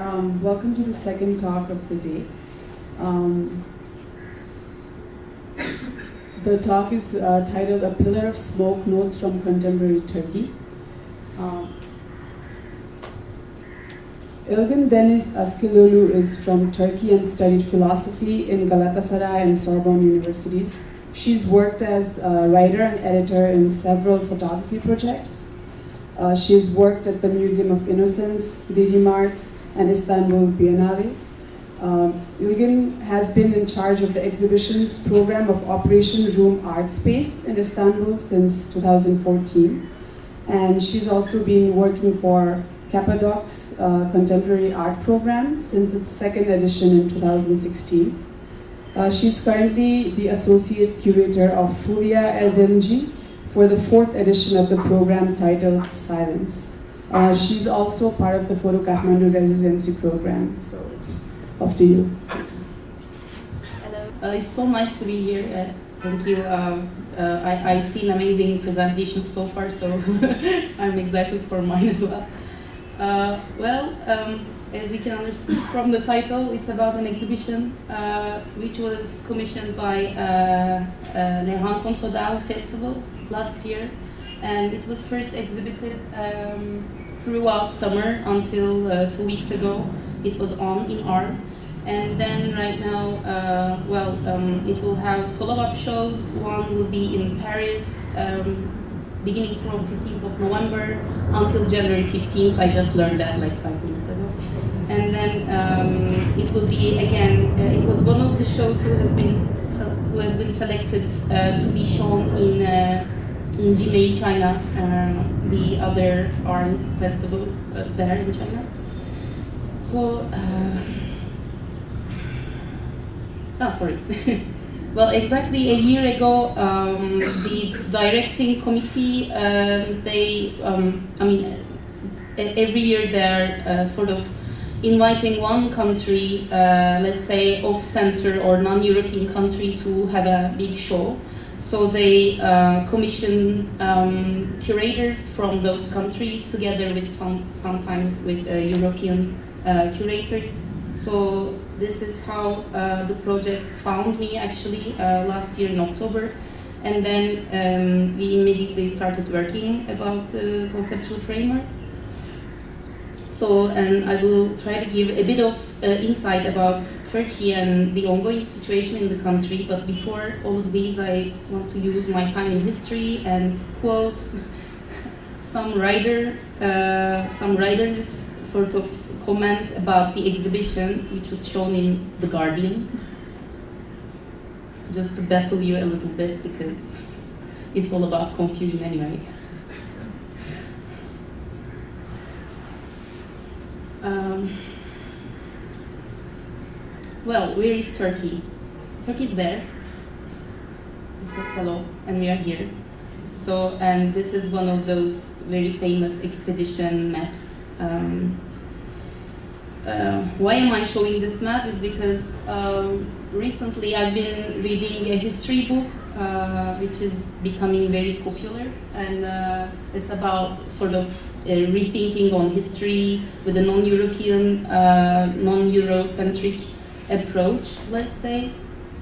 Um, welcome to the second talk of the day. Um, the talk is uh, titled A Pillar of Smoke Notes from Contemporary Turkey. Um, Ilgin Deniz Akseloğlu is from Turkey and studied philosophy in Galatasaray and Sorbonne universities. She's worked as a writer and editor in several photography projects. Uh, she's worked at the Museum of Innocence, Digimart, and Istanbul Biennale. Um, Ilgin has been in charge of the exhibitions program of Operation Room Art Space in Istanbul since 2014. And she's also been working for Cappadox uh, Contemporary Art Program since its second edition in 2016. Uh, she's currently the Associate Curator of Fulya Erdemci for the fourth edition of the program titled Silence. Uh, she's also part of the Photo Kathmandu residency program, so it's off to you. Thanks. Hello. Uh, it's so nice to be here. Uh, thank you. Um, uh, I, I've seen amazing presentations so far, so I'm excited for mine as well. Uh, well, um, as we can understand from the title, it's about an exhibition uh, which was commissioned by Les Rencontres d'Arles Festival last year. And it was first exhibited um, throughout summer until uh, two weeks ago. It was on in Arles. And then right now, uh, well, um, it will have follow-up shows. One will be in Paris, um, beginning from 15th of November until January 15th. I just learned that like five minutes ago. And then um, it will be again. Uh, it was one of the shows who has been who have been selected uh, to be shown in uh, in Jimei, China, uh, the other art festival uh, there in China. So. Uh, oh, sorry. Well, exactly a year ago, um, the directing committee, um, they, um, I mean, every year they're uh, sort of inviting one country, uh, let's say off-center or non-European country to have a big show. So they uh, commission um, curators from those countries together with some, sometimes with uh, European uh, curators. So this is how uh, the project found me actually uh, last year in October. And then um, we immediately started working about the conceptual framework. So, and I will try to give a bit of uh, insight about Turkey and the ongoing situation in the country. But before all of these, I want to use my time in history and quote some writer, uh, some writers sort of comment about the exhibition which was shown in The Guardian. Just to baffle you a little bit because it's all about confusion anyway. Um, well, where is Turkey? Turkey is there. It says hello, and we are here. So, and this is one of those very famous expedition maps. Um, uh, why am I showing this map is because um, recently I've been reading a history book uh, which is becoming very popular and uh, it's about sort of rethinking on history with a non-European, uh, non-Eurocentric approach, let's say.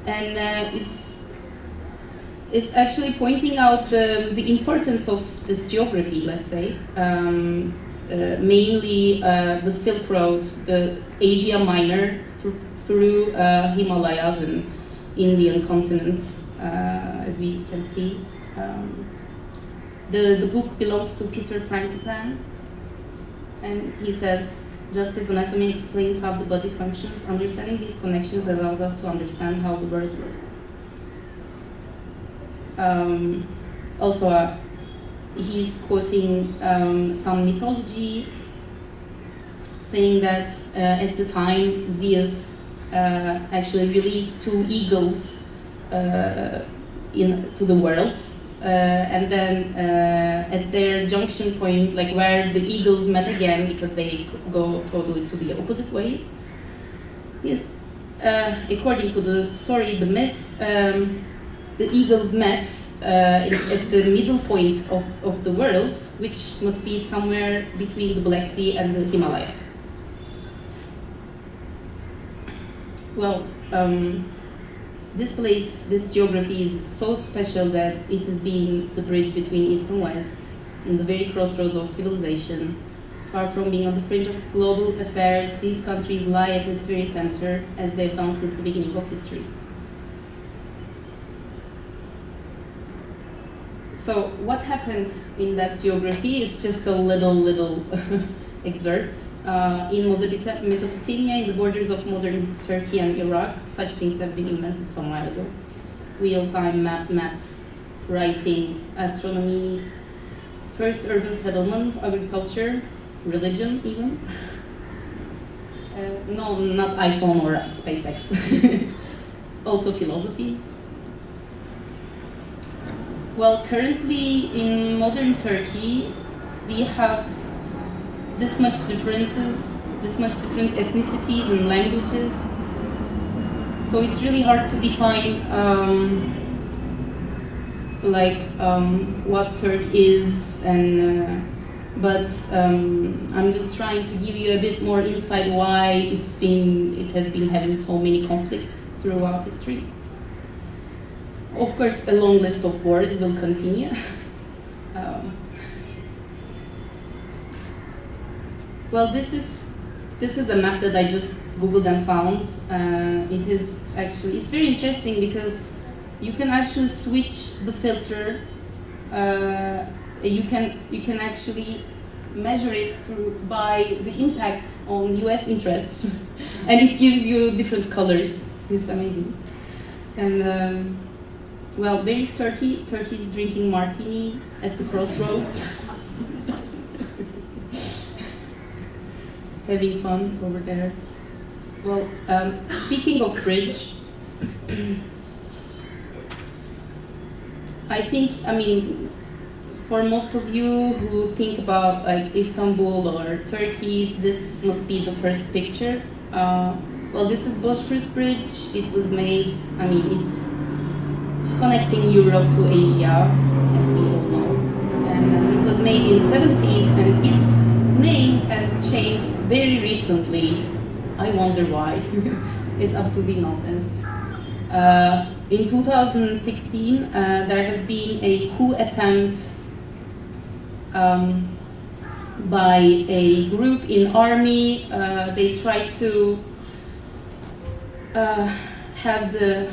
And uh, it's it's actually pointing out the, the importance of this geography, let's say. Um, uh, mainly uh, the Silk Road, the Asia Minor th through uh, Himalayas and Indian continent, as we can see. Um, the, the book belongs to Peter Frankopan, and he says, just as anatomy explains how the body functions, understanding these connections allows us to understand how the world works. Um, also, uh, he's quoting um, some mythology, saying that uh, at the time Zeus uh, actually released two eagles uh, in, to the world. Uh, and then uh, at their junction point, like where the eagles met again, because they go totally to the opposite ways. according to the story, the myth, um, the eagles met uh, at the middle point of, of the world, which must be somewhere between the Black Sea and the Himalayas. well, um, this place, this geography is so special that it has been the bridge between East and West, in the very crossroads of civilization. Far from being on the fringe of global affairs, these countries lie at its very center, as they've done since the beginning of history. So, what happened in that geography is just a little, little excerpt. Uh, in Mesopotamia, in the borders of modern Turkey and Iraq, such things have been invented some while ago. Real-time map, maths, writing, astronomy, first urban settlement, agriculture, religion even. Uh, no, not iPhone or SpaceX. also philosophy. Well, currently in modern Turkey, we have this much differences, this much different ethnicities and languages. So it's really hard to define um, like um, what Turk is and uh, but um, I'm just trying to give you a bit more insight why it's been it has been having so many conflicts throughout history. Of course, a long list of wars will continue. um, Well, this is this is a map that I just googled and found. Uh, it is actually it's very interesting because you can actually switch the filter. Uh, you can you can actually measure it through by the impact on U.S. interests, and it gives you different colors. It's amazing. And um, well, there is Turkey. Turkey is drinking martini at the crossroads. having fun over there. Well, um, speaking of bridge, I think, I mean, for most of you who think about like Istanbul or Turkey, this must be the first picture. Uh, well, this is Bosphorus Bridge. It was made, I mean, it's connecting Europe to Asia, as we all know. And uh, it was made in the 70s, and its name has changed very recently. I wonder why. it's absolutely nonsense. Uh, in 2016, uh, there has been a coup attempt um, by a group in army. Uh, they tried to uh, have the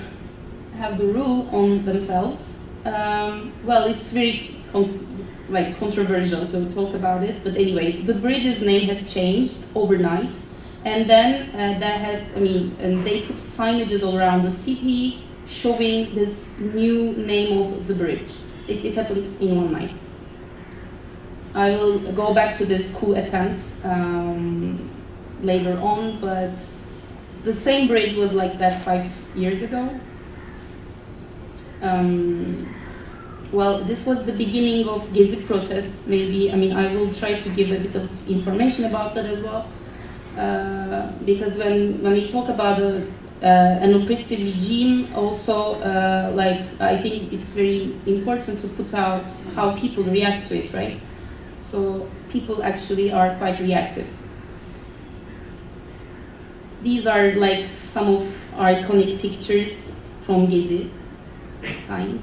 have the rule on themselves. Um, well, it's very like controversial to talk about it, but anyway, the bridge's name has changed overnight, and then uh, that had, I mean, and they put signages all around the city showing this new name of the bridge. It, it happened in one night. I will go back to this coup attempt um, later on, but the same bridge was like that five years ago. Um, well, this was the beginning of Gezi protests, maybe. I mean, I will try to give a bit of information about that as well. Uh, because when, when we talk about a, uh, an oppressive regime, also, uh, like, I think it's very important to put out how people react to it, right? So, people actually are quite reactive. These are like some of our iconic pictures from Gezi times.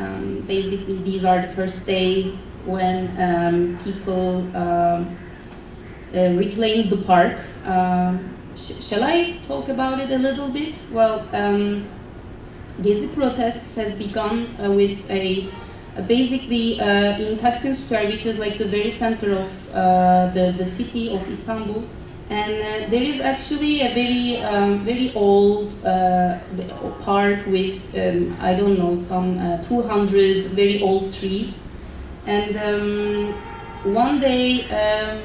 Um, basically, these are the first days when um, people um, uh, reclaimed the park. Um, sh shall I talk about it a little bit? Well, um, Gezi protests has begun uh, with a uh, basically uh, in Taksim Square, which is like the very center of uh, the, the city of Istanbul. And uh, there is actually a very, um, very old uh, park with, um, I don't know, some uh, 200 very old trees. And um, one day, um,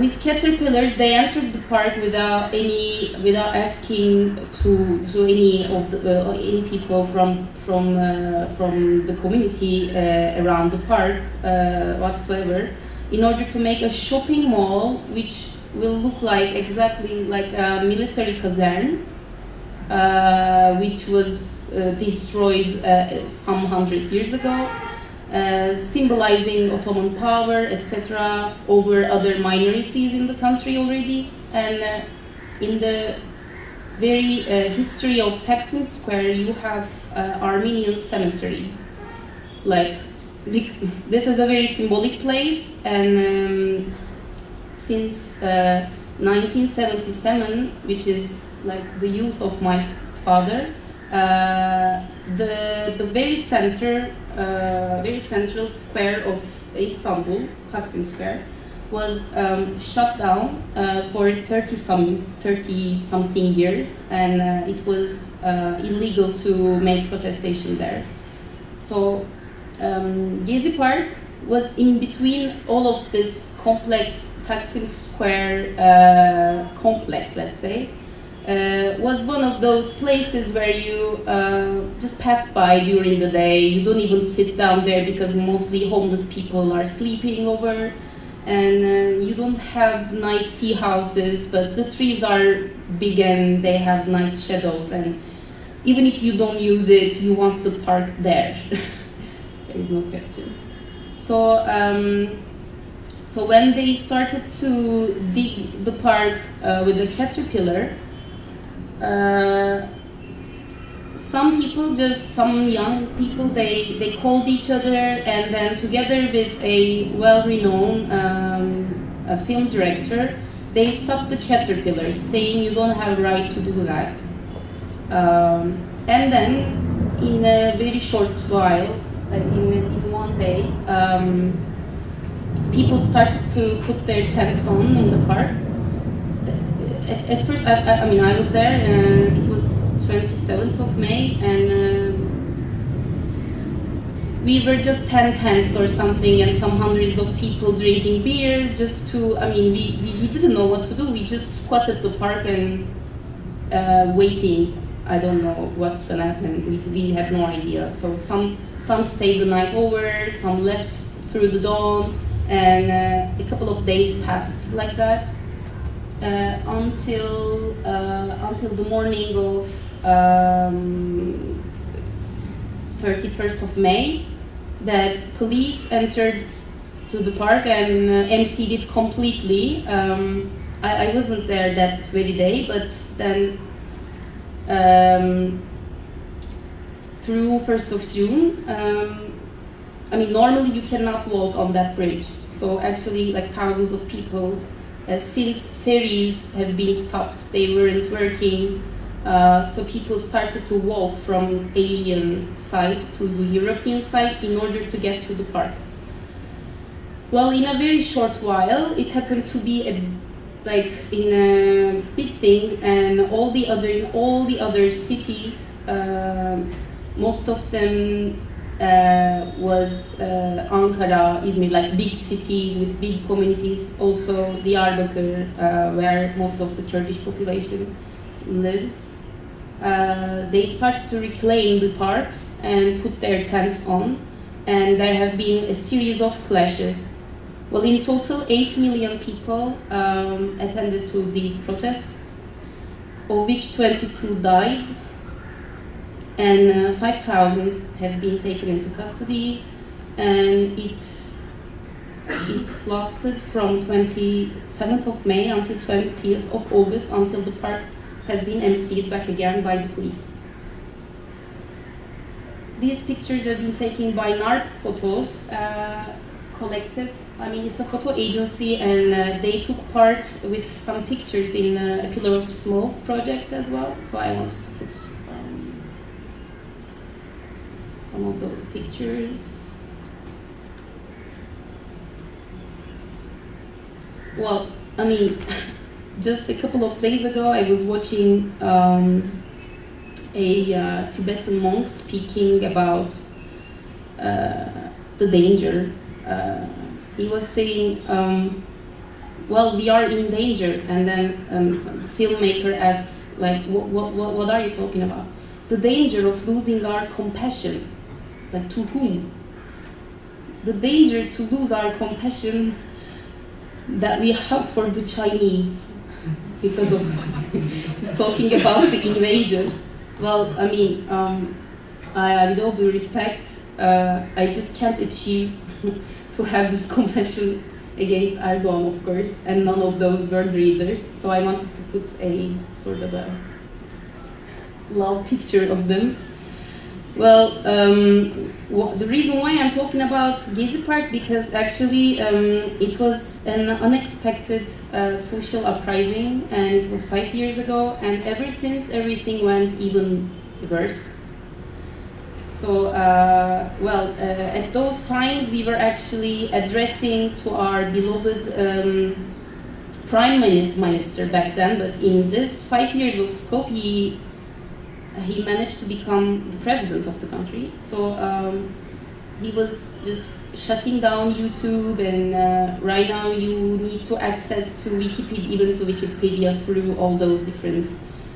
with caterpillars, they entered the park without any, without asking to, to any of the, uh, any people from from uh, from the community uh, around the park whatsoever in order to make a shopping mall which will look like exactly like a military caserne, uh, which was uh, destroyed uh, some hundred years ago, uh, symbolizing Ottoman power, etc., over other minorities in the country already. And uh, in the very uh, history of Taksim Square, you have Armenian cemetery. Like, this is a very symbolic place, and um, since uh, 1977, which is like the youth of my father, uh, the the very center, uh, very central square of Istanbul, Taksim Square, was um, shut down uh, for 30 some 30 something years, and uh, it was uh, illegal to make protestation there. So um, Gezi Park was in between all of this complex Taksim Square uh, complex, let's say, uh, was one of those places where you uh, just pass by during the day. You don't even sit down there because mostly homeless people are sleeping over, and uh, you don't have nice tea houses, but the trees are big and they have nice shadows. And even if you don't use it, you want the park there. there is no question. So. Um, so when they started to dig the park uh, with the caterpillar, uh, some people just some young people they they called each other and then together with a well-renowned um, a film director they stopped the caterpillars saying you don't have a right to do that um, and then in a very short while in, in one day um, people started to put their tents on in the park at, at first, I, I, I mean, I was there, and it was 27th of May, and uh, we were just 10 tents or something, and some hundreds of people drinking beer just to, I mean, we, we, we didn't know what to do. We just squatted the park and uh, waiting. I don't know what's gonna happen. We, we had no idea. So some some stayed the night over, some left through the dawn, and uh, a couple of days passed like that uh, until uh, until the morning of um, 31st of May that police entered to the park and uh, emptied it completely. Um, I, I wasn't there that very day, but then um, through 1st of June, um, I mean, normally you cannot walk on that bridge. So actually, like thousands of people uh, since ferries have been stopped, they weren't working. Uh, so people started to walk from Asian side to the European side in order to get to the park. Well, in a very short while, it happened to be a like in a big thing, and all the other in all the other cities, uh, most of them uh, was uh, Ankara, Izmir, like big cities with big communities. Also, Diyarbakir, uh, where most of the Kurdish population lives. Uh, they started to reclaim the parks and put their tents on, and there have been a series of clashes. Well, in total, 8 million people um, attended to these protests, of which 22 died and uh, 5,000 have been taken into custody, and it it lasted from 27th of May until 20th of August until the park has been emptied back again by the police. These pictures have been taken by NAR Photos uh, Collective. I mean, it's a photo agency, and uh, they took part with some pictures in uh, a Pillar of Smoke project as well. So I wanted to put um, some of those pictures. Well, I mean, just a couple of days ago, I was watching um, a uh, Tibetan monk speaking about uh, the danger. Uh, he was saying, um, "Well, we are in danger," and then um, filmmaker asks, "Like, what, what, what are you talking about?" The danger of losing our compassion. Like, to whom? The danger to lose our compassion that we have for the Chinese because of talking about the invasion. Well, I mean, um, I, with all due respect, uh, I just can't achieve to have this compassion against Erdogan, of course, and none of those world readers. So I wanted to put a sort of a love picture of them. Well, um, the reason why I'm talking about Gezi Park because actually um, it was an unexpected uh, social uprising and it was five years ago and ever since everything went even worse. So, uh, well, uh, at those times we were actually addressing to our beloved um, prime minister back then, but in this five years of scope, he he managed to become the president of the country. So um, he was just shutting down YouTube, and uh, right now you need to access to Wikipedia, even to Wikipedia through all those different,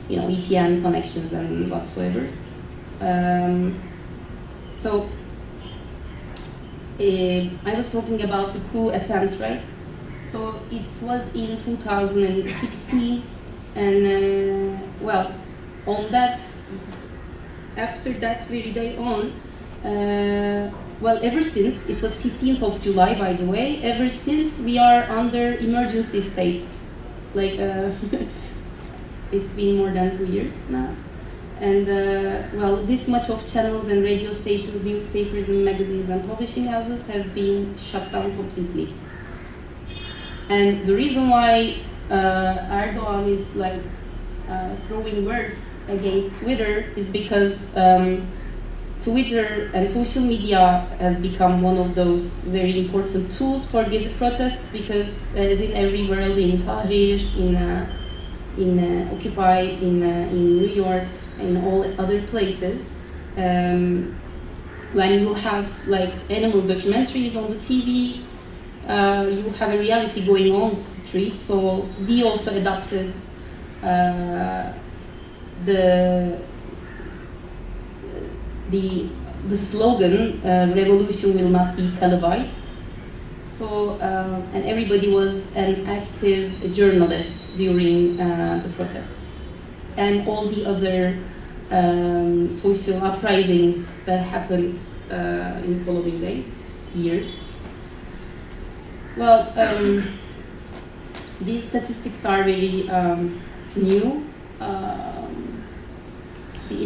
you know, VPN connections and whatsoever. Um, so uh, I was talking about the coup attempt, right? So it was in 2016, and uh, well, on that after that very day on, uh, well, ever since, it was 15th of July, by the way, ever since we are under emergency state. Like, uh, it's been more than two years now. And, uh, well, this much of channels and radio stations, newspapers and magazines and publishing houses have been shut down completely. And the reason why uh, Erdogan is like uh, throwing words against Twitter is because um, Twitter and social media has become one of those very important tools for these protests because as in every world, in Tahrir, in uh, in uh, Occupy, in uh, in New York, in all other places, um, when you have like animal documentaries on the TV, uh, you have a reality going on the street. So we also adopted uh, the the the slogan uh, "Revolution will not be televised." So, uh, and everybody was an active journalist during uh, the protests, and all the other um, social uprisings that happened uh, in the following days, years. Well, um, these statistics are very um, new. Um,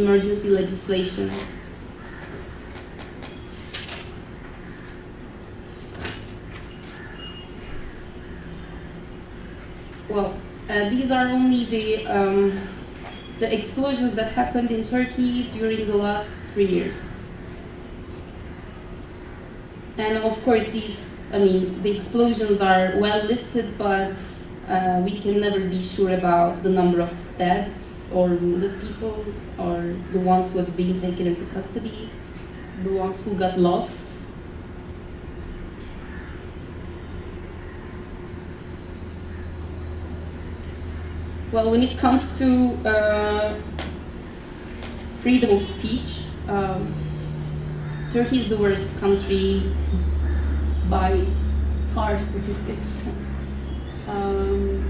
emergency legislation. Well, uh, these are only the um, the explosions that happened in Turkey during the last three years. And of course, these, I mean, the explosions are well listed, but uh, we can never be sure about the number of deaths or wounded people or the ones who have been taken into custody, the ones who got lost. Well, when it comes to uh, freedom of speech, um, Turkey is the worst country by far statistics. Um,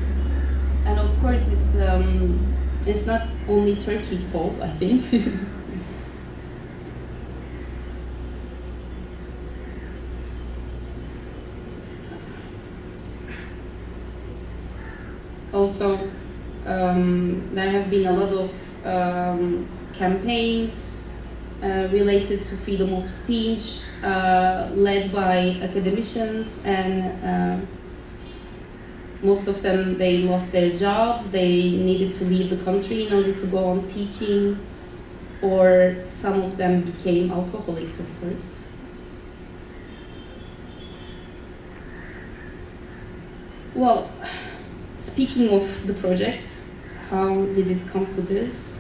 and of course, it's um, it's not only Turkey's fault, I think. also, um, there have been a lot of um, campaigns uh, related to freedom of speech, uh, led by academicians and uh, most of them they lost their jobs they needed to leave the country in order to go on teaching or some of them became alcoholics of course. Well speaking of the project how did it come to this?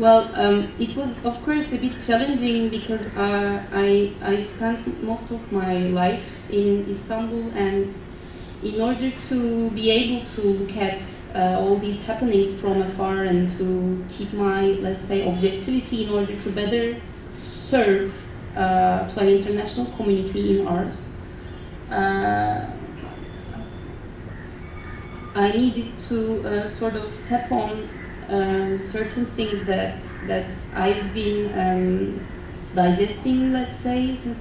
Well, um, it was of course a bit challenging because uh, I, I spent most of my life in Istanbul and in order to be able to look at uh, all these happenings from afar and to keep my, let's say, objectivity in order to better serve uh, to an international community in art, uh, I needed to uh, sort of step on um, certain things that that I've been um, digesting, let's say, since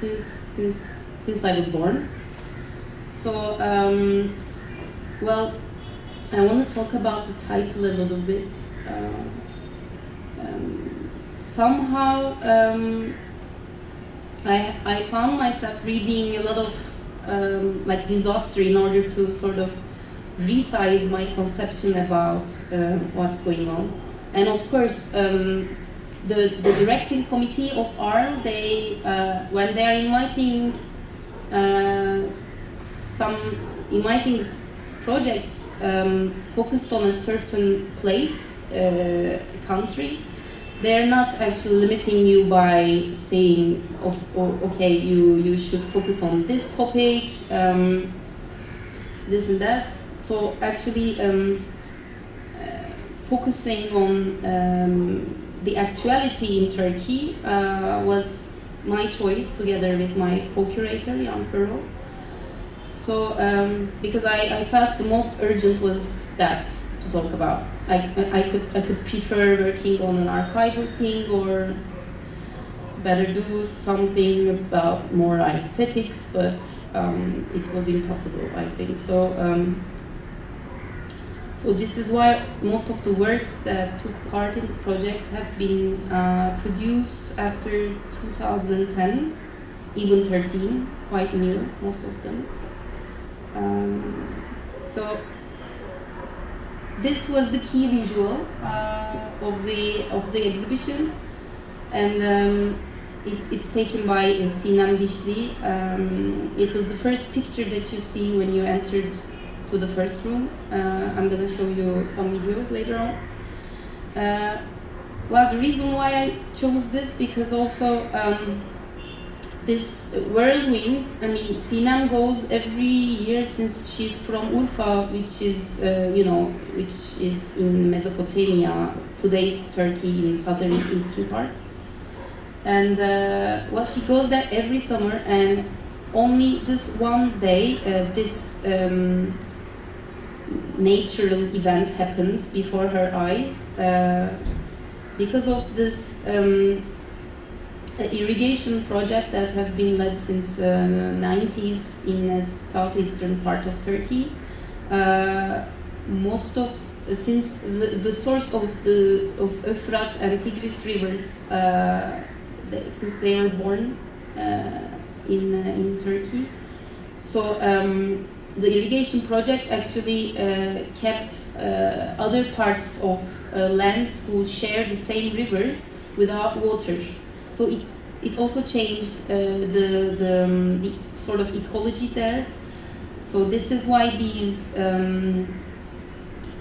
since since since I was born. So, um, well, I want to talk about the title a little bit. Uh, um, somehow, um, I, I found myself reading a lot of um, like disaster in order to sort of resize my conception about uh, what's going on. And of course, um, the, the directing committee of Arles, they, uh, when they are inviting uh, some inviting projects um, focused on a certain place, uh, country, they're not actually limiting you by saying, oh, oh, okay, you, you should focus on this topic, um, this and that. So actually, um, uh, focusing on um, the actuality in Turkey uh, was my choice together with my co-curator, Yann Perreau. So, um, because I, I felt the most urgent was that to talk about. I, I could I could prefer working on an archival thing or better do something about more aesthetics, but um, it was impossible, I think. So, um, so this is why most of the works that took part in the project have been uh, produced after 2010, even 13, quite new, most of them. Um, so this was the key visual uh, of the of the exhibition, and um, it, it's taken by Sinem Dişli. Um, it was the first picture that you see when you entered to the first room. Uh, I'm gonna show you some videos later on. Uh, well, the reason why I chose this because also. Um, this whirlwind, I mean, Sinem goes every year since she's from Urfa, which is, uh, you know, which is in Mesopotamia, today's Turkey in southern eastern part. And uh, well, she goes there every summer, and only just one day uh, this um, natural event happened before her eyes. Uh, because of this um, irrigation project that have been led since uh, 90s in the southeastern part of Turkey. Uh, most of since the, the source of the of Euphrates and Tigris rivers, uh, since they were born uh, in uh, in Turkey, so um, the irrigation project actually uh, kept other parts of lands who share the same rivers without water. So it, it also changed uh, the, the, um, the, sort of ecology there. So this is why these um,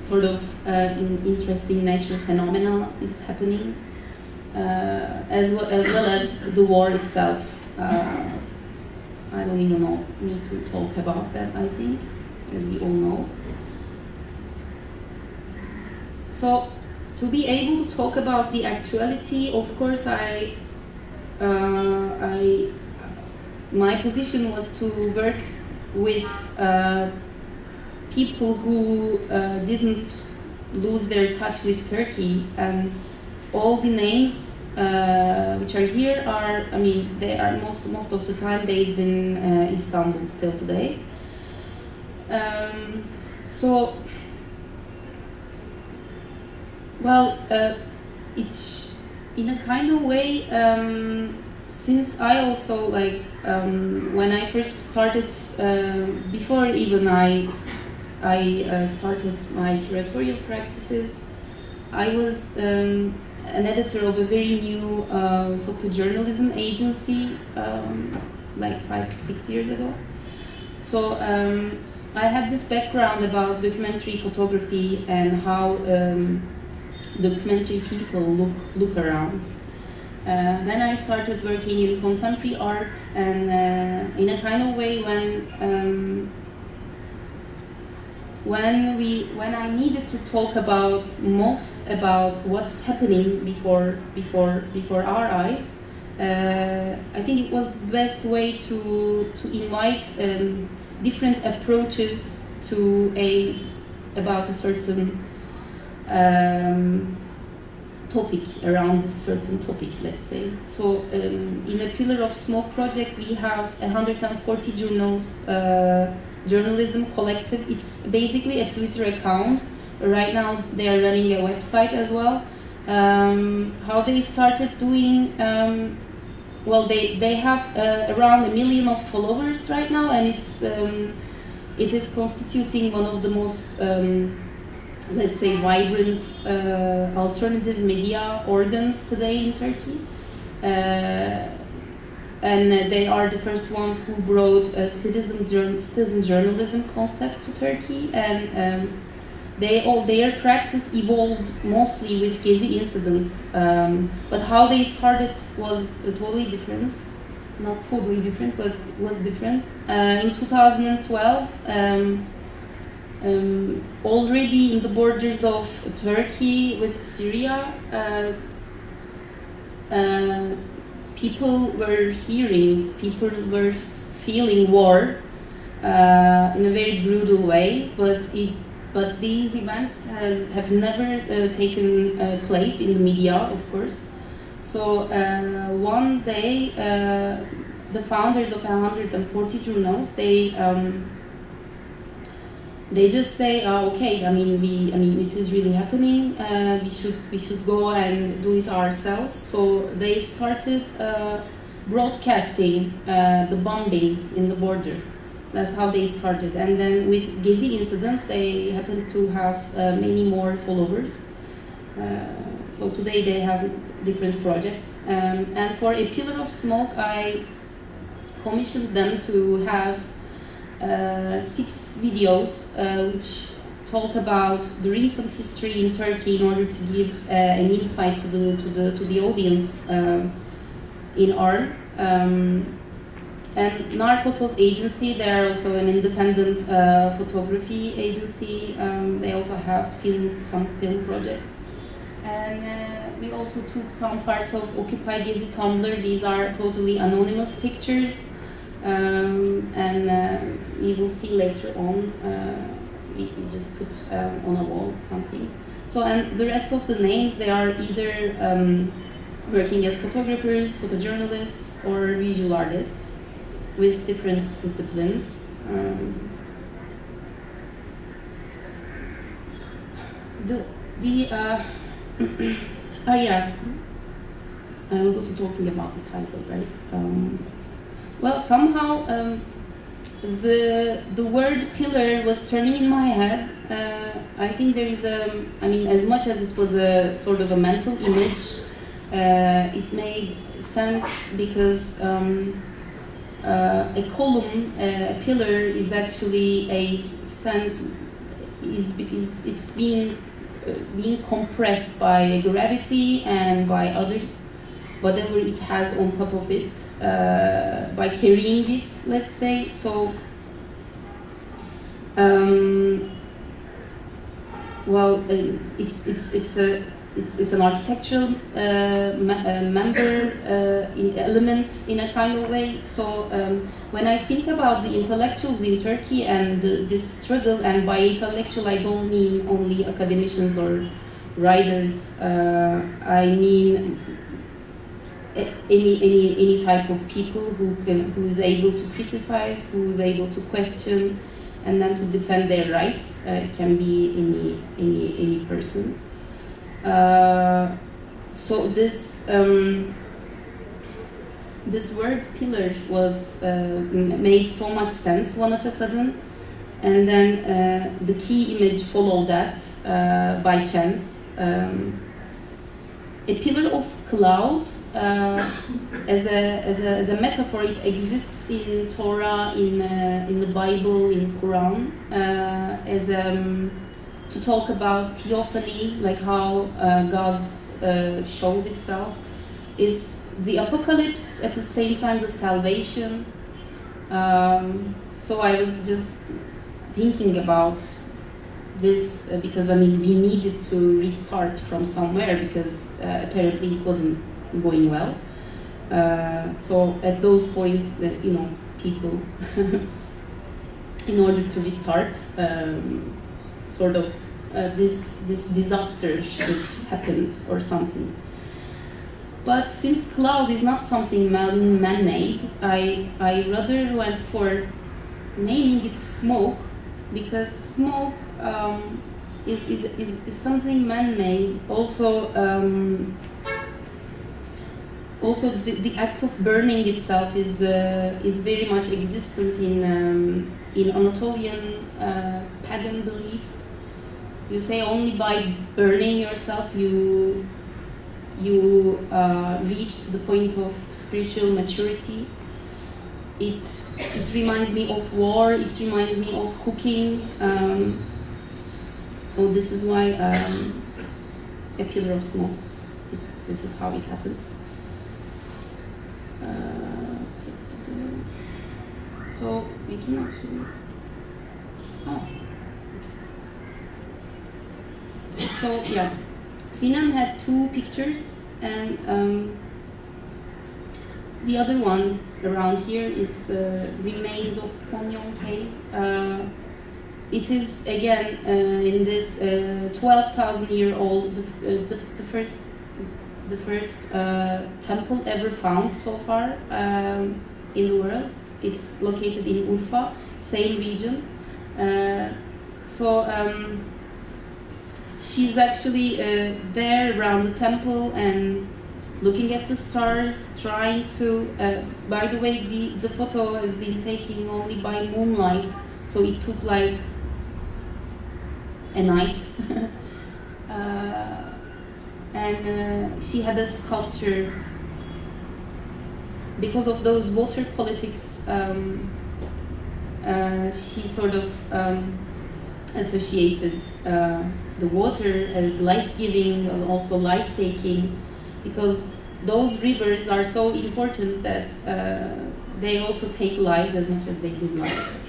sort of uh, interesting natural phenomena is happening, uh, as, well, as well as the war itself. Uh, I don't even know, need to talk about that, I think, as we all know. So, to be able to talk about the actuality, of course, I I my position was to work with uh, people who uh, didn't lose their touch with Turkey. And all the names uh, which are here are I mean they are most most of the time based in uh, Istanbul still today. Um, so well uh, it's in a kind of way, um, since I also like um, when I first started, uh, before even I I uh, started my curatorial practices, I was um, an editor of a very new uh, photojournalism agency, um, like five six years ago. So um, I had this background about documentary photography and how documentary people look look around. Uh, then I started working in contemporary art, and uh, in a kind of way when um, when we when I needed to talk about most about what's happening before before before our eyes, uh, I think it was the best way to to invite um, different approaches to a about a certain um, topic around a certain topic, let's say. So um, in a Pillar of Smoke project, we have 140journos, uh, journalism collective. It's basically a Twitter account. Right now, they are running a website as well. Um, how they started doing um, well they they have uh, around a million of followers right now and it's um, it is constituting one of the most um, let's say vibrant uh, alternative media organs today in Turkey uh, and they are the first ones who brought a citizen citizen journalism concept to Turkey and um, they all their practice evolved mostly with Gezi incidents, um, but how they started was totally different. Not totally different, but was different. Uh, in 2012, um, um, already in the borders of Turkey with Syria, uh, uh, people were hearing, people were feeling war uh, in a very brutal way, but it but these events has, have never uh, taken uh, place in the media, of course. So uh, one day, the founders of 140journos, they um, they just say, oh, okay, I mean, we, I mean, it is really happening. Uh, we should, we should go and do it ourselves. So they started uh, broadcasting the bombings in the border. That's how they started. And then with Gezi incidents, they happen to have uh, many more followers. Uh, so today they have different projects. Um, and for a pillar of smoke, I commissioned them to have uh, six videos uh, which talk about the recent history in Turkey in order to give uh, an insight to the to the to the audience in Arles. Um, and NAR Photos agency, they are also an independent uh, photography agency. Um, they also have film, some film projects. And uh, we also took some parts of Occupy Gezi Tumblr. These are totally anonymous pictures. Um, and uh, you will see later on, uh, we, we, just put um, on a wall something. So, and the rest of the names, they are either um, working as photographers, photojournalists, or visual artists with different disciplines. Um, the the uh, oh yeah, I was also talking about the title, right? Well, somehow um, the the word pillar was turning in my head. Uh, I think there is a, I mean, as much as it was a sort of a mental image, uh, it made sense because. Um, uh, a column, a pillar is actually a is, is it's being uh, being compressed by gravity and by other whatever it has on top of it uh, by carrying it let's say so um, well uh, it's it's it's a it's, it's an architectural uh, uh, member uh, in element in a kind of way. So um, when I think about the intellectuals in Turkey and the, this struggle, and by intellectual I don't mean only academicians or writers, uh, I mean any, any, any type of people who, can, who is able to criticize, who is able to question, and then to defend their rights. Uh, it can be any, any, any person. Uh, so this um, this word pillar was uh, made so much sense one of a sudden, and then uh, the key image followed that uh, by chance. Um, a pillar of cloud as, a, as, a, as a metaphor it exists in Torah in, in the Bible in Quran as um, to talk about theophany, like how uh, God uh, shows itself, is the apocalypse at the same time the salvation. Um, so I was just thinking about this uh, because I mean we needed to restart from somewhere because uh, apparently it wasn't going well. Uh, so at those points, you know, people, in order to restart. Um, sort of uh, this this disaster should happened or something. But since cloud is not something man man-made, I I rather went for naming it smoke because smoke um, is, is, is, is something man-made. Also. Um, also the, the act of burning itself is uh, is very much existent in um, in Anatolian uh, pagan beliefs. You say only by burning yourself you you uh, reach the point of spiritual maturity. It it reminds me of war. It reminds me of cooking. Um, so this is why um, a pillar of smoke. This is how it happened. So we can actually. Oh. So yeah, Sinan had two pictures, and um, the other one around here is uh, remains of Ponyon cave. Uh, it is again uh, in this uh, 12,000 year old, the, uh, the, the first the first uh, temple ever found so far um, in the world. It's located in Urfa, same region. Uh, so um, she's actually uh, there around the temple and looking at the stars, trying to. Uh, by the way, the, the photo has been taken only by moonlight, so it took like a night. And uh, she had a sculpture because of those water politics um, uh, she sort of um, associated uh, the water as life-giving and also life-taking because those rivers are so important that uh, they also take lives as much as they give life.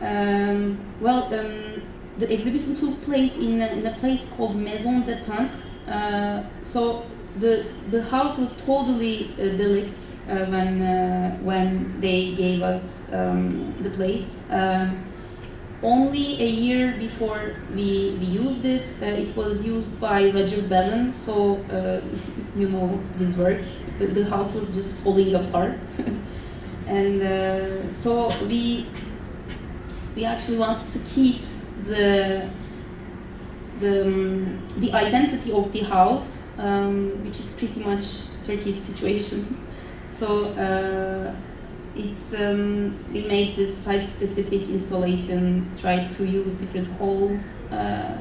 Um, well, um, the exhibition took place in a, in a place called Maison des Peintres. Uh, so the the house was totally uh, uh, when uh, when they gave us um, the place. Um, only a year before we, we used it, uh, it was used by Roger Ballen. So uh, you know his work. The, the house was just falling apart, and so we we actually wanted to keep the the um, the identity of the house, um, which is pretty much Turkey's situation. So uh, it's um, we made this site-specific installation, tried to use different holes uh,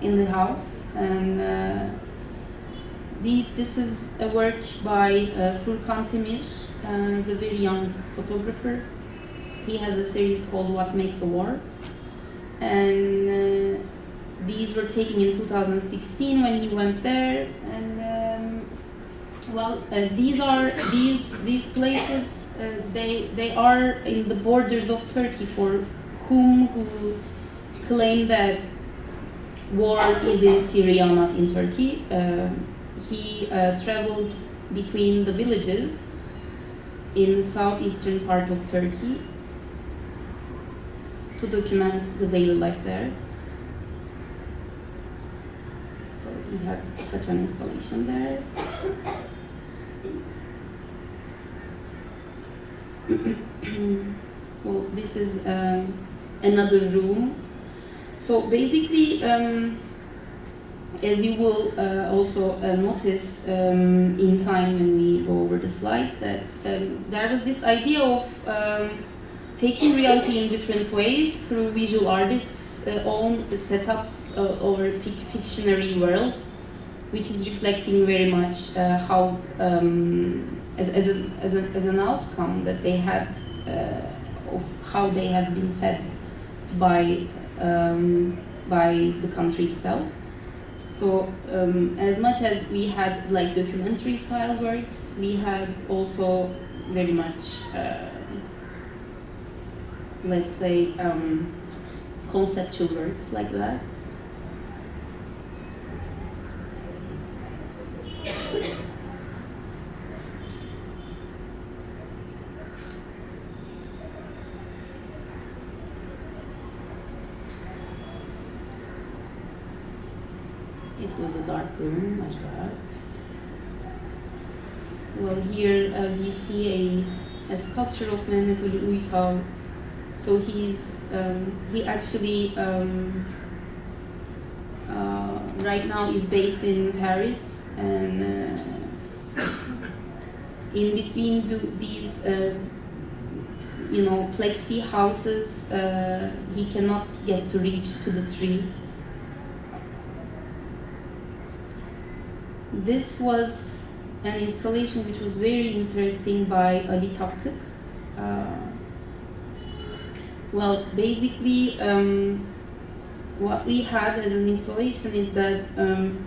in the house, and uh, the, this is a work by uh, Furkan Temir. Uh, he's a very young photographer. He has a series called What Makes a War and uh, these were taken in 2016 when he went there. And um, well uh, these are these these places uh, they they are in the borders of Turkey for whom who claim that war is in Syria not in Turkey. Uh, he uh, traveled between the villages in the southeastern part of Turkey to document the daily life there. So we had such an installation there. well, this is um, another room. So basically, um, as you will uh, also uh, notice um, in time when we go over the slides, that um, there was this idea of um, taking reality in different ways through visual artists' uh, own setups uh, over fic fictionary world, which is reflecting very much uh, how, um, as, as, a, as, a, as, an outcome that they had uh, of how they have been fed by, um, by the country itself. So um, as much as we had like documentary style works, we had also very much uh, let's say, um, conceptual works like that? it was a dark room like that. Well, here uh, we see a, a sculpture of Mehmet Ali Uysal so he's um, he actually um, uh, right now is based in Paris and uh, in between these uh, you know plexi houses uh, he cannot get to reach to the tree this was an installation which was very interesting by Ali Taptık. Uh, well, basically, um, what we had as an installation is that um,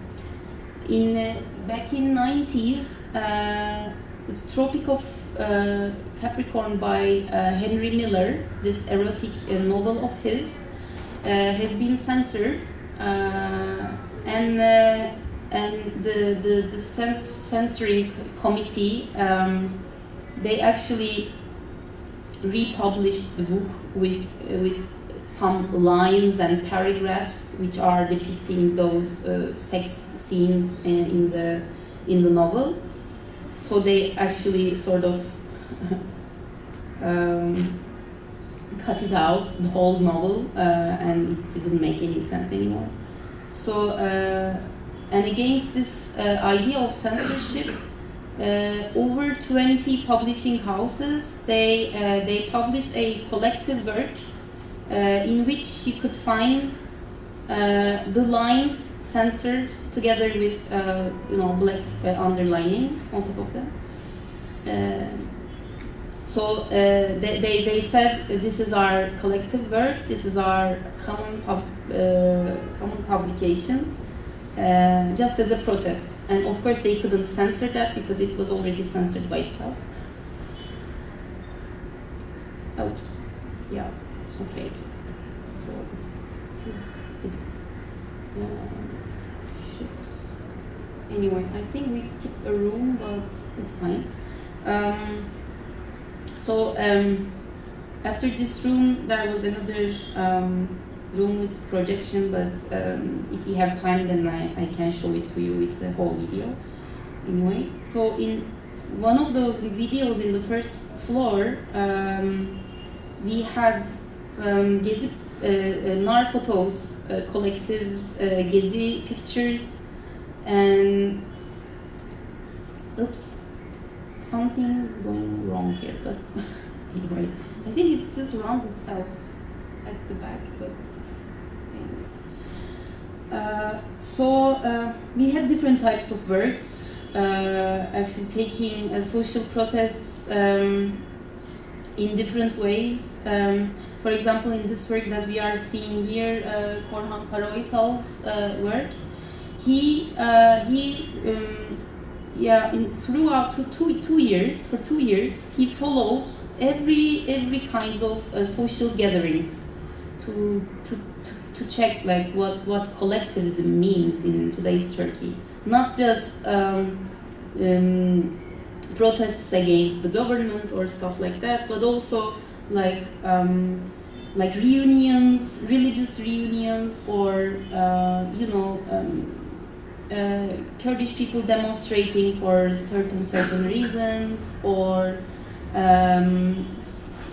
in uh, back in 90s, uh, the Tropic of uh, Capricorn by uh, Henry Miller, this erotic uh, novel of his, uh, has been censored, and and the the, the cens- censoring committee um, they actually republished the book with with some lines and paragraphs which are depicting those uh, sex scenes in, the in the novel. So they actually sort of um, cut it out, the whole novel, uh, and it didn't make any sense anymore. So, uh, and against this uh, idea of censorship, over 20 publishing houses, they, uh, they published a collective work uh, in which you could find uh, the lines censored together with uh, you know black uh, underlining on top of them. Uh, so uh, they, they, they said uh, this is our collective work, this is our common pub, uh, common publication, uh, just as a protest. And of course they couldn't censor that because it was already censored by itself. Oops. Yeah. Okay. So. Uh. Anyway, I think we skipped a room, but it's fine. Um, so um, after this room, there was another um, room with projection, but um, if you have time, then I, I can show it to you. It's a whole video. Anyway, so in one of those videos in the first floor, um, we had um, Gezi, uh, uh, NAR photos, uh, collectives, uh, Gezi pictures, and oops, something is going wrong here, but anyway, I think it just runs itself at the back, but so uh, we had different types of works, uh, actually taking uh, social protests um, in different ways. Um, for example, in this work that we are seeing here, uh, Korhan Karaoysal's uh, work, he uh, he um, yeah in, throughout two years for two years he followed every every kind of uh, social gatherings to, to to check like what what collectivism means in today's Turkey. Not just um, um, protests against the government or stuff like that but also like um, like reunions religious reunions or uh, you know um, uh, Kurdish people demonstrating for certain certain reasons, or um,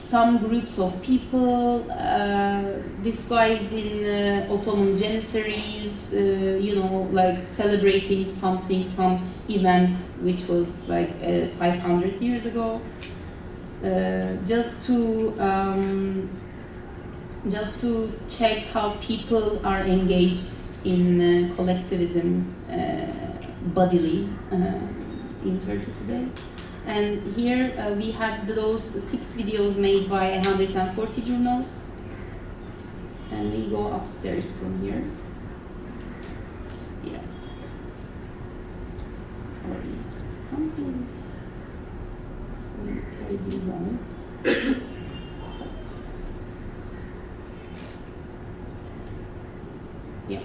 some groups of people uh, disguised in uh, Ottoman janissaries, uh, you know, like celebrating something, some event which was like uh, 500 years ago, uh, just to um, just to check how people are engaged in uh, collectivism uh, bodily uh, in Turkey today. And here uh, we had those six videos made by 140journos. And we go upstairs from here. Yeah. Sorry. Something's terribly wrong. yeah.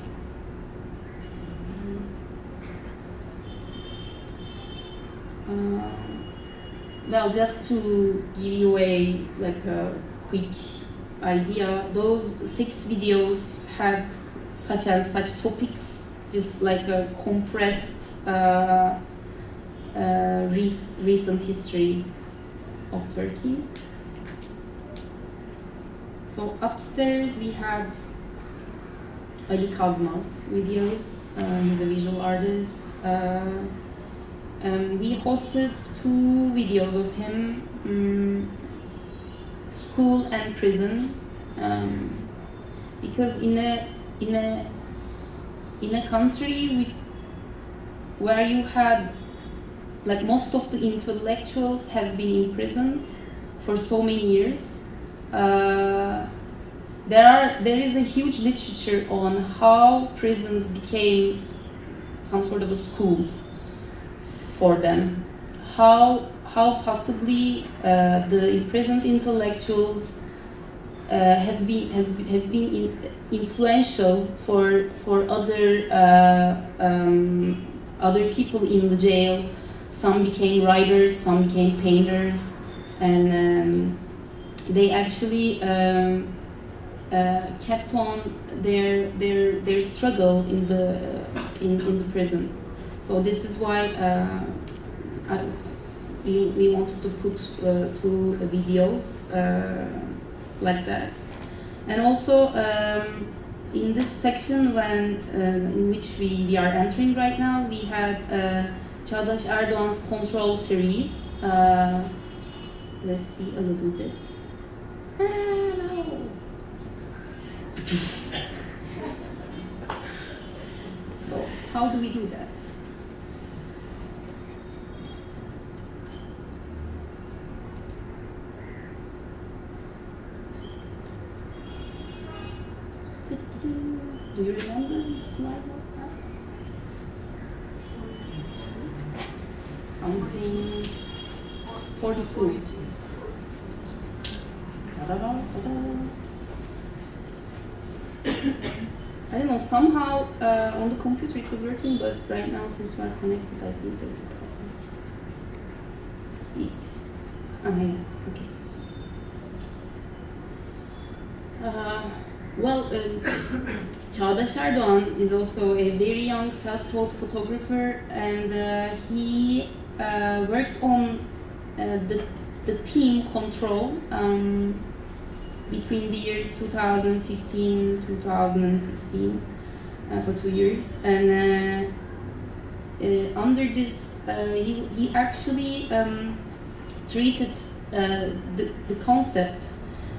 Um, well, just to give you a like a quick idea, those six videos had such and such topics just like a compressed uh, uh, rec- recent history of Turkey. So upstairs we had Ali Kazma's videos. Uh, he's a visual artist. Um, we hosted two videos of him, um, school and prison, um, because in a in a in a country with, where you had like most of the intellectuals have been imprisoned for so many years. Uh, there are there is a huge literature on how prisons became some sort of a school for them. How how possibly uh, the imprisoned intellectuals uh, have been has have been in, influential for for other uh, um, other people in the jail. Some became writers, some became painters, and um, they actually um, uh, kept on their their their struggle in the in, in the prison. So this is why uh, I, we, we wanted to put uh, two videos uh, like that, and also um, in this section when uh, in which we, we are entering right now, we had Çağdaş Erdoğan's Control series. Let's see a little bit. No. So how do we do that? Do you remember was that? Something 42. Ta-da-da, ta-da. I don't know, somehow uh, on the computer it was working, but right now since we are connected, I think there's a problem. It just, ah, yeah, okay. Uh, well, um, Çağdaş Erdoğan is also a very young self-taught photographer and uh, he uh, worked on uh, the, the team control um, between the years 2015 2016 uh, for two years. And uh, uh, under this he, he actually um, treated the, the concept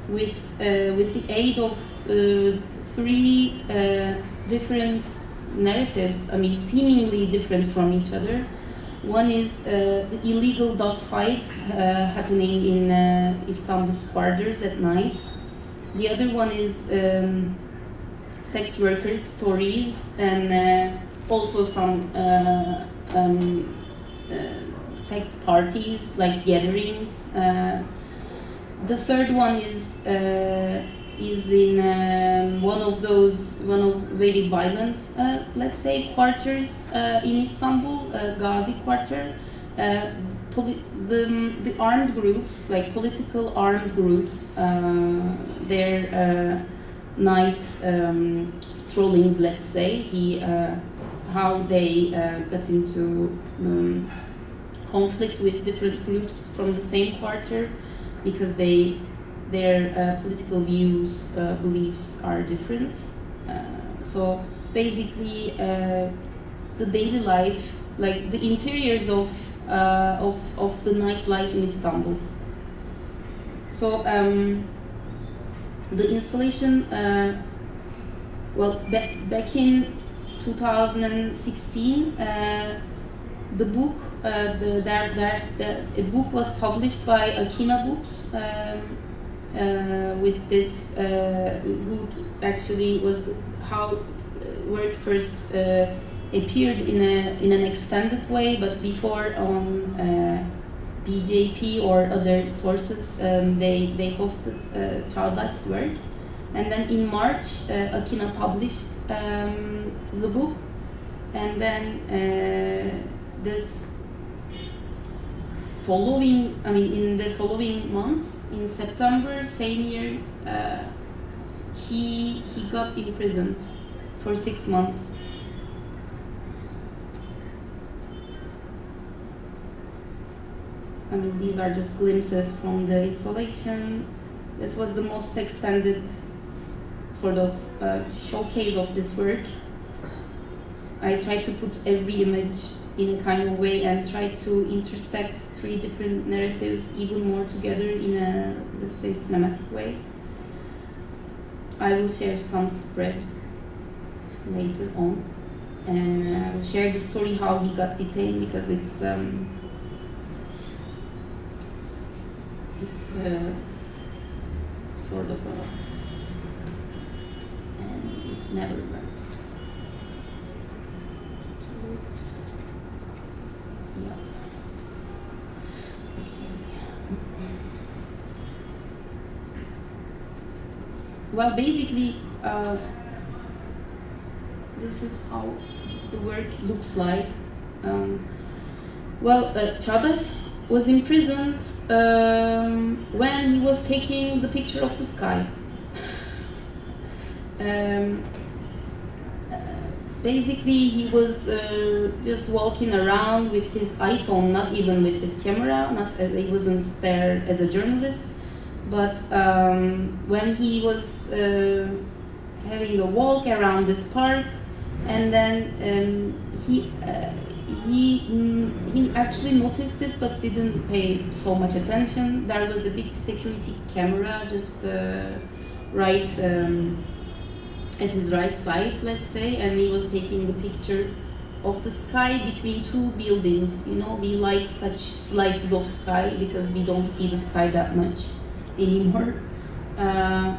with with the aid of three uh, different narratives I mean seemingly different from each other one is uh, the illegal dogfights uh, happening in uh, quarters at night the other one is um, sex workers stories and uh, also some uh, um, uh, sex parties like gatherings. The third one is is in um, one of those one of very violent uh, let's say quarters uh, in Istanbul, uh, Gazi quarter. Uh, the, the armed groups, like political armed groups, uh, their night um, strollings, let's say, he, how they got into um, conflict with different groups from the same quarter because they their uh, political views, uh, beliefs are different. Uh, so basically, the daily life, like the interiors of of of the nightlife in Istanbul. So um, the installation, uh, well, back back in 2016, uh, the book, uh, the, a book was published by Akina Books um, with this, uh, who actually was how word first uh, appeared in a in an extended way, but before on uh, BJP or other sources, um, they they hosted uh, Çağdaş's work, and then in March, uh, Akina published um, the book, and then uh, this following, I mean, in the following months, in September same year, uh, he he got imprisoned for six months. I mean, these are just glimpses from the installation. This was the most extended sort of uh, showcase of this work. I tried to put every image in a kind of way and try to intersect three different narratives even more together in a, let's say, cinematic way. I will share some spreads later on and I will share the story how he got detained because it's um, it's uh, sort of a and it never works. Yeah. Okay. Well, basically, uh, this is how the work looks like. Um, well, uh, was imprisoned um, when he was taking the picture of the sky. Um, basically, he was uh, just walking around with his iPhone, not even with his camera. Not uh, he wasn't there as a journalist, but um, when he was uh, having a walk around this park, and then um, he uh, he mm, he actually noticed it but didn't pay so much attention. There was a big security camera just uh, right um, at his right side, let's say, and he was taking the picture of the sky between two buildings. You know, we like such slices of sky because we don't see the sky that much anymore. Uh,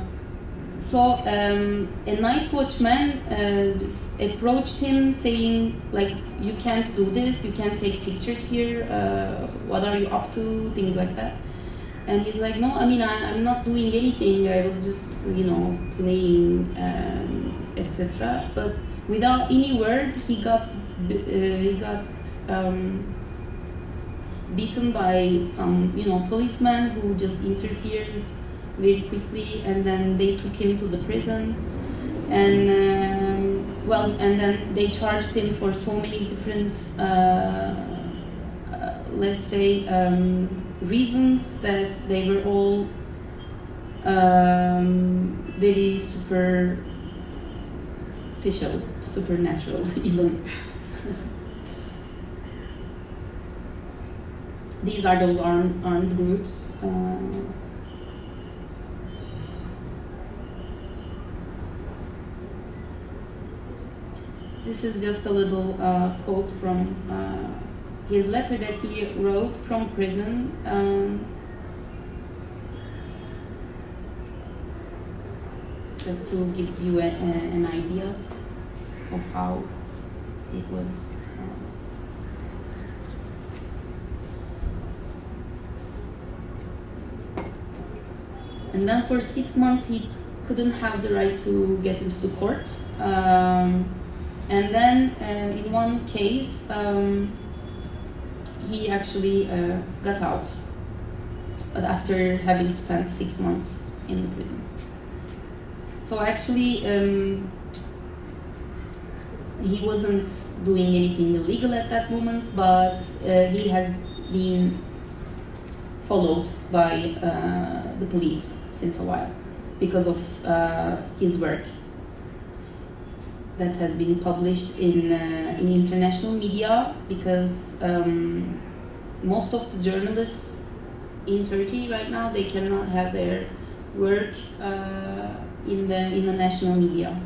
so um, a night watchman uh, approached him saying like you can't do this you can't take pictures here uh, what are you up to? Things like that. And he's like no i mean I, i'm not doing anything i was just you know playing um, etc but without any word he got uh, he got um, beaten by some you know policeman who just interfered very quickly and then they took him to the prison. And um, well and then they charged him for so many different uh, uh, let's say um, reasons that they were all um, very superficial supernatural even these are those armed, armed groups uh, This is just a little uh, quote from uh, his letter that he wrote from prison. Um, just to give you a, a, an idea of how it was. um, and then for six months he couldn't have the right to get into the court. Um, and then uh, in one case, um, he actually uh, got out, but after having spent six months in prison. So actually, um, he wasn't doing anything illegal at that moment, but uh, he has been followed by uh, the police since a while because of uh, his work that has been published in uh, in international media because um, most of the journalists in Turkey right now they cannot have their work uh, in the in the national media.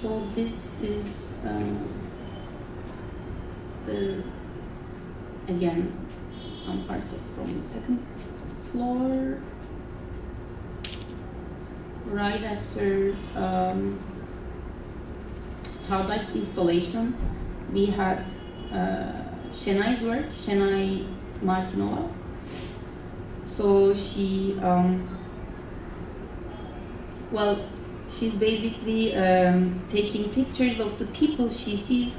So this is um, the again some parts from the second floor right after um, Çağdaş's installation, we had uh, Şenay's work, Şenay Martinova. So she, um, well, she's basically um, taking pictures of the people she sees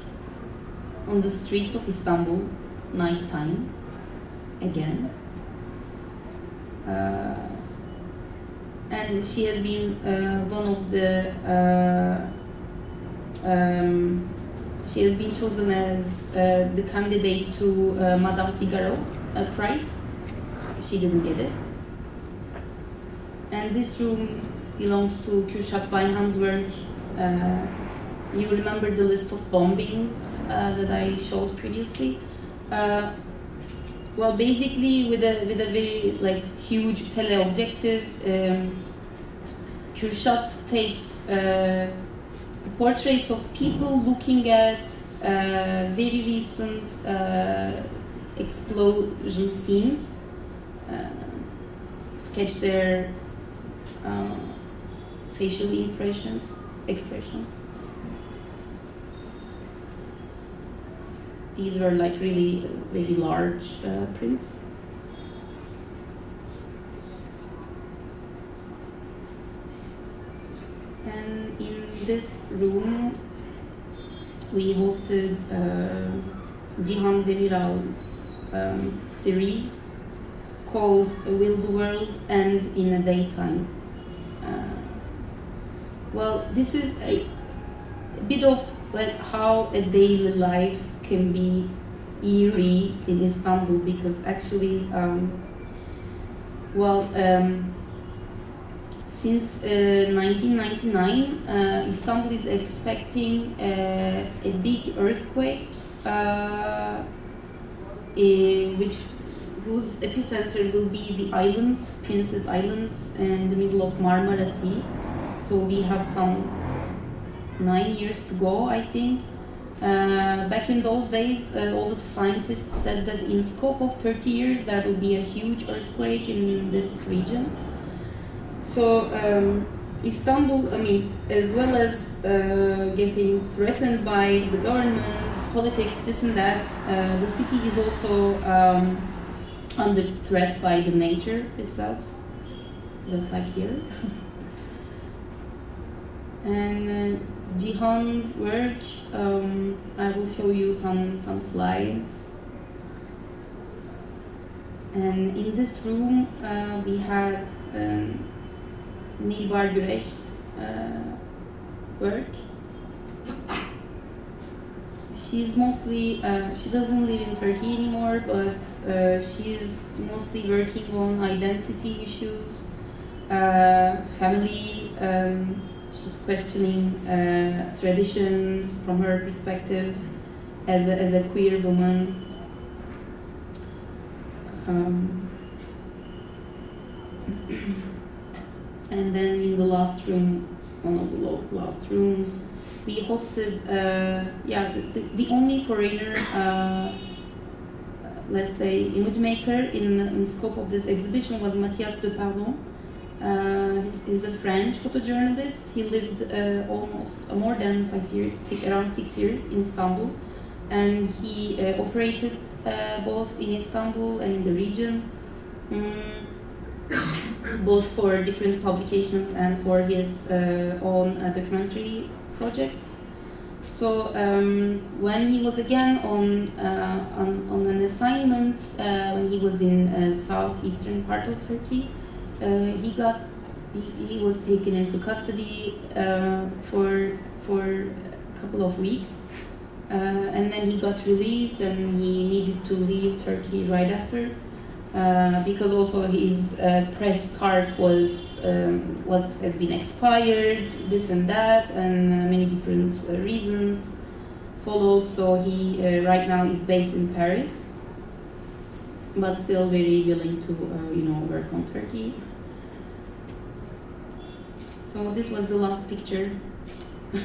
on the streets of Istanbul, nighttime, again. Uh, and she has been uh, one of the uh, um, she has been chosen as the candidate to Madame Figaro prize. She didn't get it. And this room belongs to Kürşat Bayhan's work. Uh, you remember the list of bombings uh, that I showed previously? Uh, well, basically, with a with a very like huge teleobjective, um, takes uh, the portraits of people looking at uh, very recent uh, explosion scenes uh, to catch their uh, facial impressions, expression. These were like really very large uh, prints. And in this room, we hosted uh, Cihan Demiral's um, series called Will the World and in a Daytime? Uh, well, this is a, a bit of like how a daily life can be eerie in Istanbul because actually, um, well, um, since uh, 1999, uh, Istanbul is expecting uh, a big earthquake, uh, eh, which whose epicenter will be the islands, Princess Islands, in the middle of Marmara Sea. So we have some nine years to go, I think. Uh, back in those days, uh, all the scientists said that in scope of 30 years there will be a huge earthquake in this region. So um, Istanbul, I mean, as well as uh, getting threatened by the government, politics, this and that, uh, the city is also um, under threat by the nature itself, just like here. and Cihan's work, um, I will show you some, some slides. And in this room, uh, we had um, Nilbar uh, work. She's mostly, uh, she doesn't live in Turkey anymore, but uh, she's mostly working on identity issues, uh, family, um, she's questioning uh, tradition from her perspective as a, as a queer woman. Um, and then in the last room, one of the last rooms, we hosted, uh, yeah, the, the, only foreigner, uh, let's say, image maker in, in scope of this exhibition was Mathias Depardon. Uh, he's, he's a French photojournalist. He lived uh, almost uh, more than five years, six, around six years in Istanbul, and he operated both in Istanbul and in the region, mm, both for different publications and for his uh, own uh, documentary projects. So um, when he was again on, uh, on, on an assignment when he was in southeastern part of Turkey, he got he, he was taken into custody uh, for for a couple of weeks, uh, and then he got released and he needed to leave Turkey right after. Uh, because also his uh, press card was um, was has been expired, this and that, and uh, many different uh, reasons followed. So he uh, right now is based in Paris, but still very willing to uh, you know work on Turkey. So this was the last picture.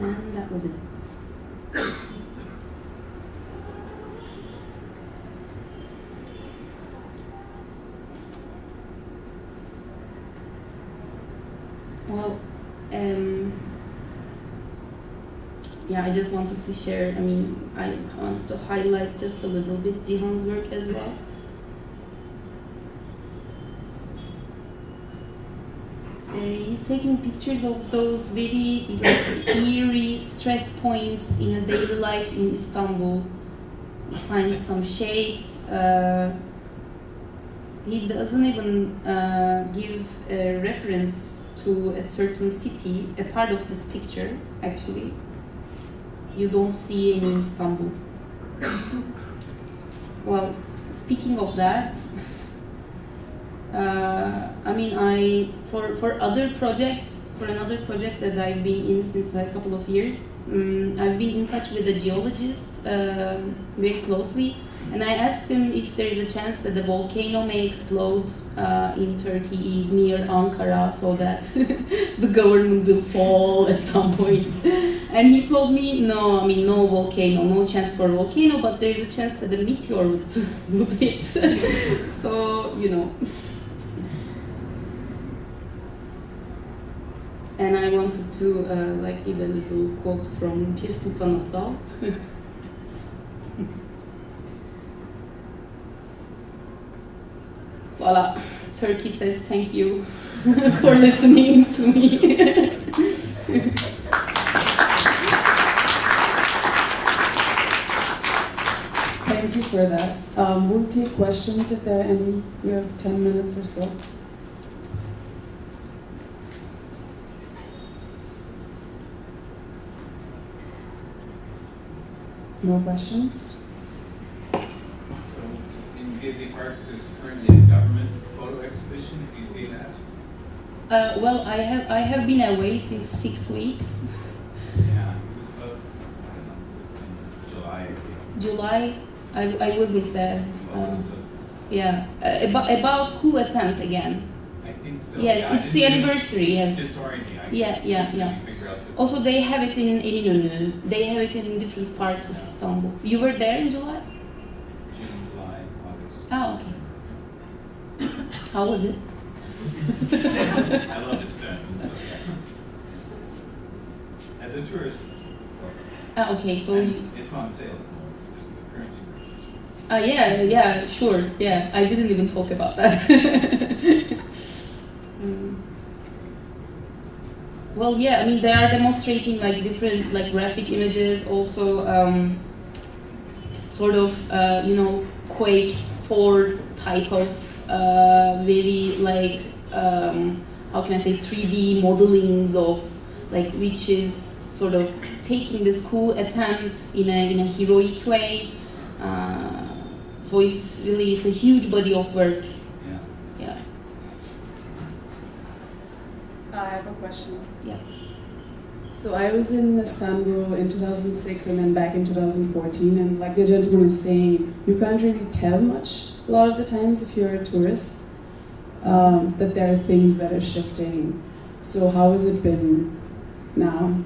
and that was it. Well, um, yeah, I just wanted to share. I mean, I wanted to highlight just a little bit Cihan's work as well. Uh, he's taking pictures of those very like, eerie stress points in a daily life in Istanbul. He finds some shapes. Uh, he doesn't even uh, give a reference to a certain city, a part of this picture, actually, you don't see in Istanbul. well, speaking of that, uh, I mean, I for for other projects, for another project that I've been in since a couple of years, um, I've been in touch with a geologist um very closely, and I asked him if there is a chance that the volcano may explode uh, in Turkey near Ankara, so that the government will fall at some point. And he told me, no, I mean, no volcano, no chance for volcano, but there is a chance that the meteor would, would hit. so, you know. And I wanted to uh, like give a little quote from Pir Sultan Voila, Turkey says thank you for listening to me. Thank you for that. Um, we'll take questions if there are any. We have 10 minutes or so. No questions? So in Gezi Park, Uh, well, I have I have been away since six weeks. Yeah, it was about, I don't know, it was in July, I think. July, I, I wasn't there. Well, Um, yeah, uh, about about coup attempt again. I think so. Yes, Yeah, it's the anniversary, yes. Disorienting. I Yeah, yeah, yeah. really figure out the- Also, they have it in Eminönü. They have it in different parts of Istanbul. You were there in July? June, July, August. Oh, okay. How was it? I love Istanbul, so yeah. As a tourist, it's, it's lovely. Ah, okay, so. you- it's on sale at the moment. There's the currency. Uh, yeah, yeah, sure. Yeah, I didn't even talk about that. Mm. Well, yeah, I mean, they are demonstrating like different like graphic images, also um, sort of uh, you know Quake 4 type of uh, very like um, how can I say 3D modelings of like which is sort of taking this cool attempt in a in a heroic way. Uh, so it's really it's a huge body of work. Yeah. Yeah. I have a question. Yeah. So I was in Istanbul in 2006 and then back in 2014, and like the gentleman was saying, you can't really tell much a lot of the times if you're a tourist um, that there are things that are shifting. So how has it been now?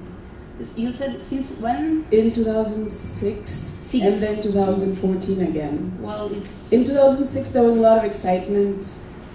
You said since when? In 2006 Six. and then 2014 again. Well, it's In 2006, there was a lot of excitement.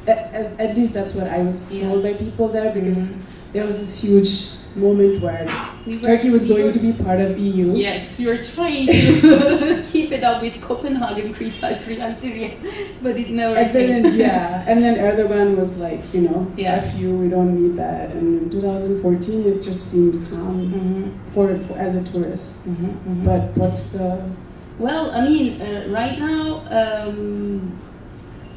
a- As, at least that's what I was Yeah. told by people there because Mhm. there was this huge moment where we were, Turkey was we going were- to be part of EU. Yes, you're trying to keep it up with Copenhagen criteria, but it never And came. then, yeah, and then Erdogan was like, you know, Yeah. F you, we don't need that. And in 2014, it just seemed calm Mhm, for, for as a tourist. mhm, mhm. But what's the Well, I mean, uh, right now, um,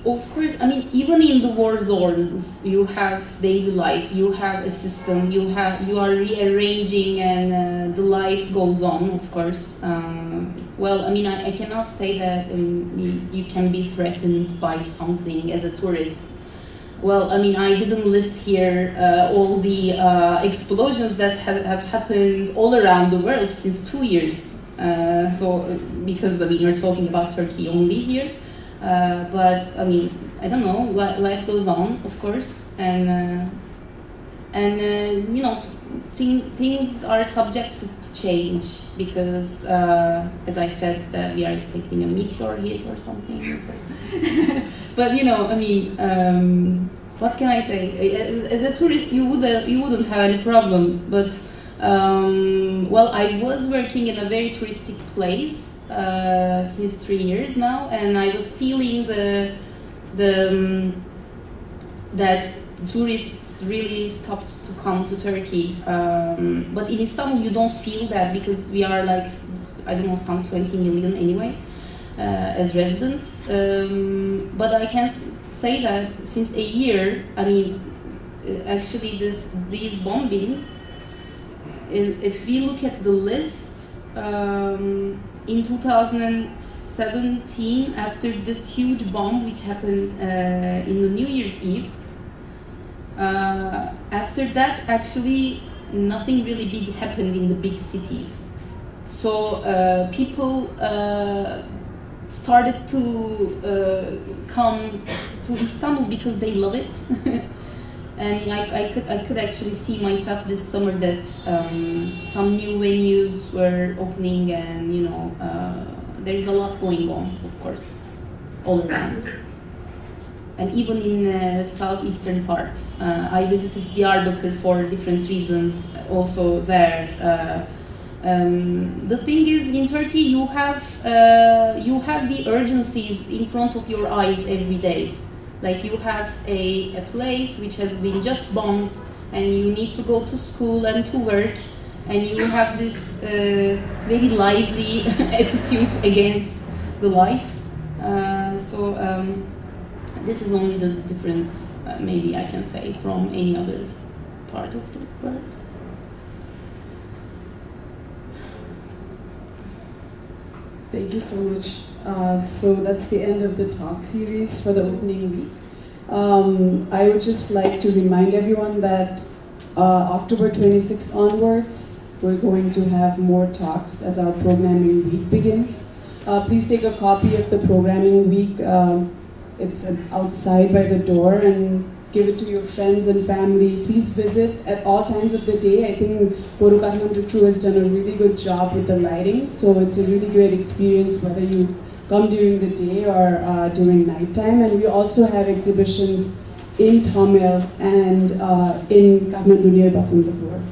of course, I mean, even in the war zones, you have daily life, you have a system, you have, you are rearranging, and uh, the life goes on. Of course. Um, well, I mean, I, I cannot say that um, you, you can be threatened by something as a tourist. Well, I mean, I didn't list here uh, all the uh, explosions that have, have happened all around the world since two years. Uh, so, because I mean, you're talking about Turkey only here, uh, but I mean, I don't know. Li- life goes on, of course, and uh, and uh, you know, thing, things are subject to change because, uh, as I said, we are expecting a meteor hit or something. So. but you know, I mean, um, what can I say? As, as a tourist, you would you wouldn't have any problem, but um, well, I was working in a very touristic place uh, since three years now, and I was feeling the the um, that tourists really stopped to come to Turkey. Um, but in Istanbul, you don't feel that because we are like I don't know some 20 million anyway uh, as residents. Um, but I can say that since a year, I mean, uh, actually this these bombings. If we look at the list, um, in 2017, after this huge bomb which happened uh, in the New Year's Eve, uh, after that, actually, nothing really big happened in the big cities. So uh, people uh, started to uh, come to Istanbul because they love it. and I, I, could, I could actually see myself this summer that um, some new venues were opening and, you know, uh, there is a lot going on, of course, all around and even in uh, southeastern part. Uh, I visited Diyarbakir for different reasons. Also there. Uh, um, the thing is, in Turkey, you have uh, you have the urgencies in front of your eyes every day. Like you have a, a place which has been just bombed, and you need to go to school and to work, and you have this uh, very lively attitude against the life. Uh, so. Um, this is only the difference, uh, maybe I can say, from any other part of the world. Thank you so much. Uh, so that's the end of the talk series for the opening week. Um, I would just like to remind everyone that uh, October 26th onwards, we're going to have more talks as our programming week begins. Uh, please take a copy of the programming week. Um, it's outside by the door and give it to your friends and family. Please visit at all times of the day. I think Photo Kathmandu crew has done a really good job with the lighting, so it's a really great experience whether you come during the day or uh, during nighttime. And we also have exhibitions in Thamel and uh, in Kathmandu near Basantapur.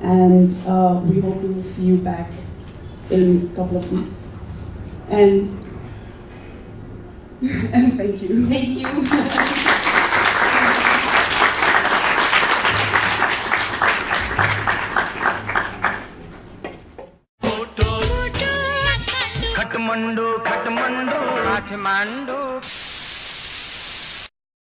And uh, we hope we will see you back in a couple of weeks. And and thank you. Thank you. Kathmandu Kathmandu Kathmandu